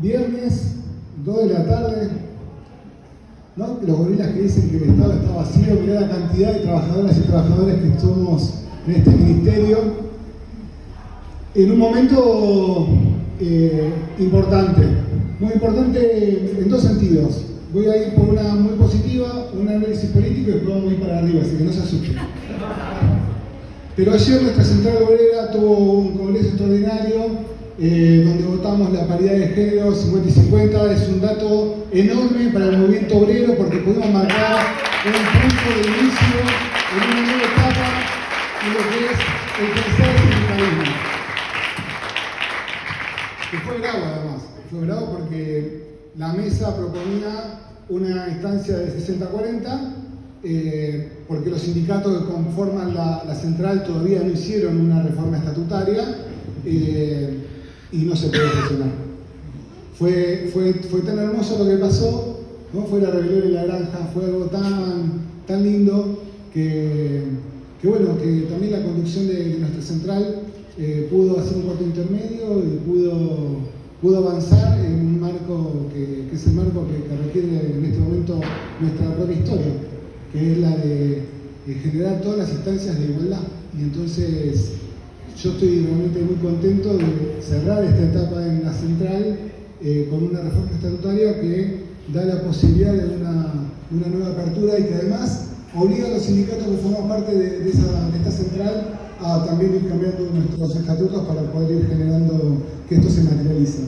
viernes, 2 de la tarde, ¿no? los gorilas que dicen que el Estado está vacío, mirá la cantidad de trabajadoras y trabajadores que somos en este ministerio. En un momento eh, importante, muy importante en dos sentidos. Voy a ir por una muy positiva, un análisis político y después vamos a ir para arriba, así que no se asusten. Pero ayer nuestra central obrera tuvo un congreso extraordinario eh, donde votamos la paridad de género 50 y 50. Es un dato enorme para el movimiento obrero porque pudimos marcar un punto de inicio en una nueva etapa en lo que es el tercer sindicalismo. Que fue bravo además, fue bravo porque la mesa proponía una instancia de 60-40 eh, porque los sindicatos que conforman la, central todavía no hicieron una reforma estatutaria. Eh, y no se puede gestionar. Fue, fue, fue tan hermoso lo que pasó, ¿no? fue la rebelión en la granja, fue algo tan, tan lindo que, que bueno, que también la conducción de, nuestra central eh, pudo hacer un cuarto intermedio y pudo, pudo avanzar en un marco que, que es el marco que, requiere en este momento nuestra propia historia, que es la de, de generar todas las instancias de igualdad. Y entonces yo estoy realmente muy contento de cerrar esta etapa en la central eh, con una reforma estatutaria que da la posibilidad de una, nueva apertura y que además obliga a los sindicatos que forman parte de, esta central a también ir cambiando nuestros estatutos para poder ir generando que esto se materialice.